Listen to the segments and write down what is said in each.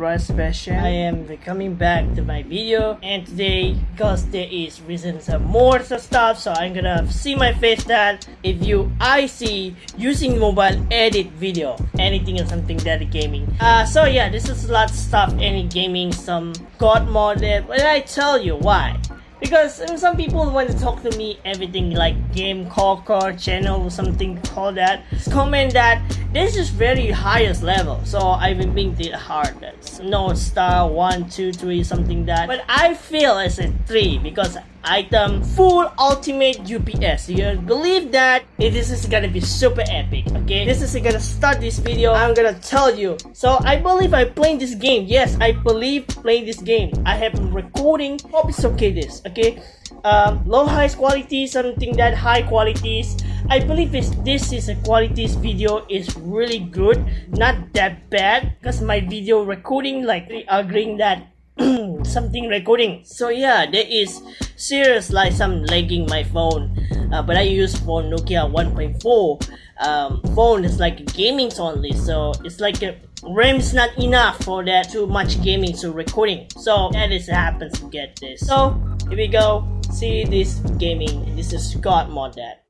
Rush Fashion. I am coming back to my video and today because there is reasons of more stuff so I'm gonna see my face that if you I see using mobile edit video anything or something that gaming. Uh so yeah this is a lot of stuff any gaming some god modded but I tell you why because uh, some people want to talk to me everything like game car channel or something call that comment that this is very highest level. So I've been being the hardest. No star one two three something that. But I feel it's a three because item full ultimate UPS you believe that? This is gonna be super epic okay? This is gonna start this video. I'm gonna tell you. So I believe I playing this game. Yes I believe playing this game. I have been recording. Hope it's okay this okay? Um, low high quality something that high qualities. I believe this, this is a qualities video is really good. Not that bad because my video recording like agreeing that something recording. So yeah there is serious like some lagging my phone. Uh, but I use for Nokia 1.4 um, phone is like gaming only so it's like a RAM is not enough for that too much gaming to recording. So that is happens to get this. So here we go. See this gaming. This is God mode that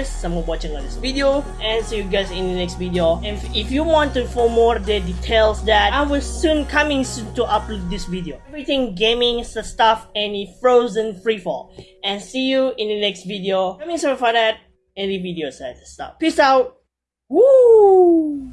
guys for watching on this video and see you guys in the next video. And if, you want to for more the details that I will soon coming soon to upload this video. Everything gaming stuff any frozen freefall. And see you in the next video. Coming sorry for that any video said uh, stop. Peace out. Woo!